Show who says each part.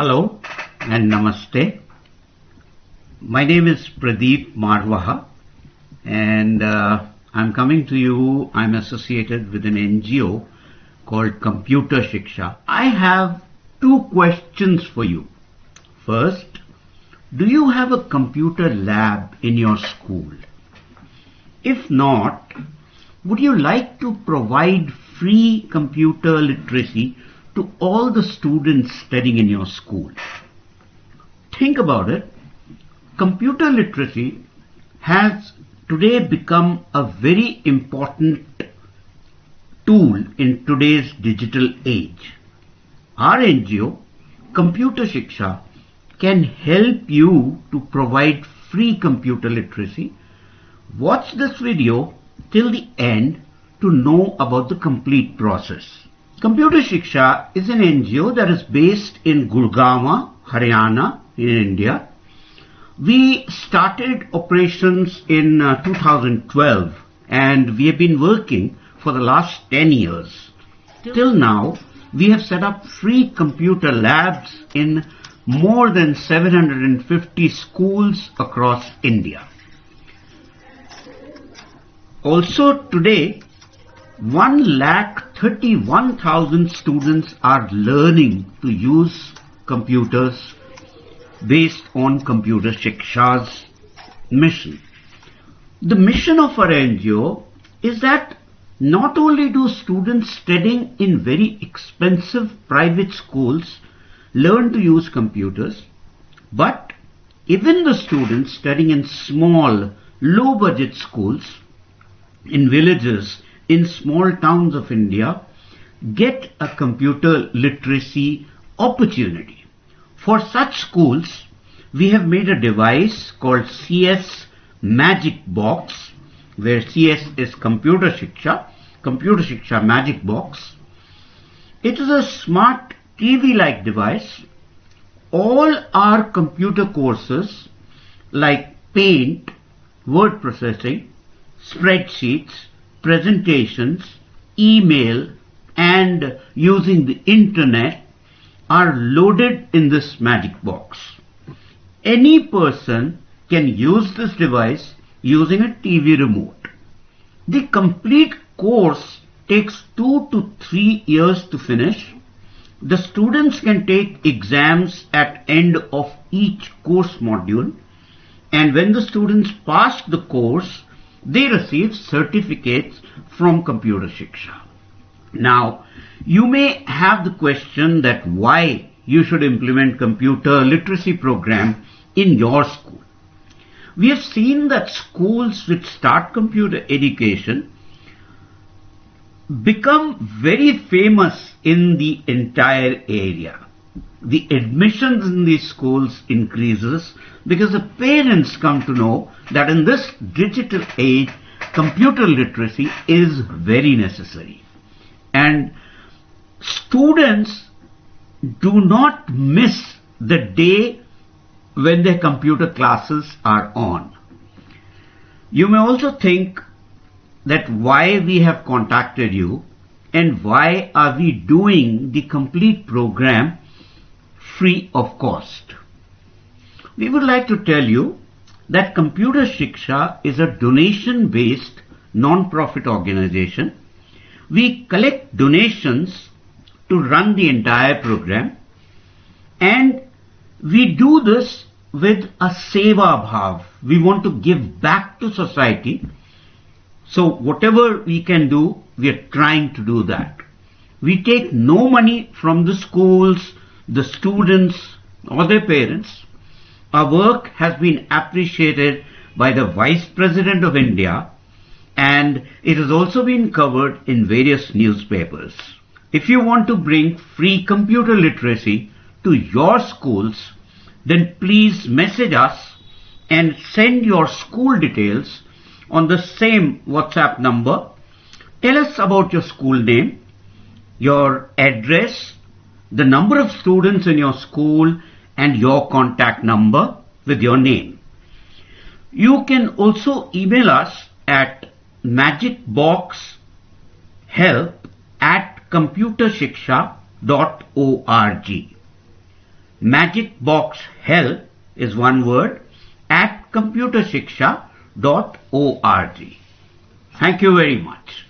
Speaker 1: Hello and Namaste. My name is Pradeep Marwaha and uh, I'm coming to you. I'm associated with an NGO called Computer Shiksha. I have two questions for you. First, do you have a computer lab in your school? If not, would you like to provide free computer literacy to all the students studying in your school? Think about it. Computer literacy has today become a very important tool in today's digital age. Our NGO, Computer Shiksha, can help you to provide free computer literacy. Watch this video till the end to know about the complete process. Computer Shiksha is an NGO that is based in Gurgaon, Haryana in India. We started operations in uh, 2012 and we have been working for the last 10 years. Till now, we have set up free computer labs in more than 750 schools across India. Also today, 1 lakh 31,000 students are learning to use computers based on Computer Shiksha's mission. The mission of our NGO is that not only do students studying in very expensive private schools learn to use computers, but even the students studying in small, low budget schools in villages, in small towns of India, get a computer literacy opportunity. For such schools, we have made a device called CS Magic Box, where CS is Computer Shiksha, Computer Shiksha Magic Box. It is a smart TV-like device. All our computer courses like Paint, Word Processing, spreadsheets, presentations, email and using the internet are loaded in this magic box. Any person can use this device using a TV remote. The complete course takes two to three years to finish. The students can take exams at end of each course module and when the students pass the course, they receive certificates from Computer Shiksha. Now, you may have the question that why you should implement computer literacy program in your school. We have seen that schools which start computer education become very famous in the entire area. The admissions in these schools increases because the parents come to know that in this digital age, computer literacy is very necessary. And students do not miss the day when their computer classes are on. You may also think that why we have contacted you and why are we doing the complete program free of cost. We would like to tell you that Computer Shiksha is a donation-based non-profit organization. We collect donations to run the entire program and we do this with a seva bhav. We want to give back to society. So whatever we can do, we are trying to do that. We take no money from the schools, the students or their parents. Our work has been appreciated by the Vice President of India and it has also been covered in various newspapers. If you want to bring free computer literacy to your schools, then please message us and send your school details on the same WhatsApp number. Tell us about your school name, your address, the number of students in your school and your contact number with your name. You can also email us at magicboxhelp at computershiksha.org. magic box help is one word at computershiksha.org. Thank you very much.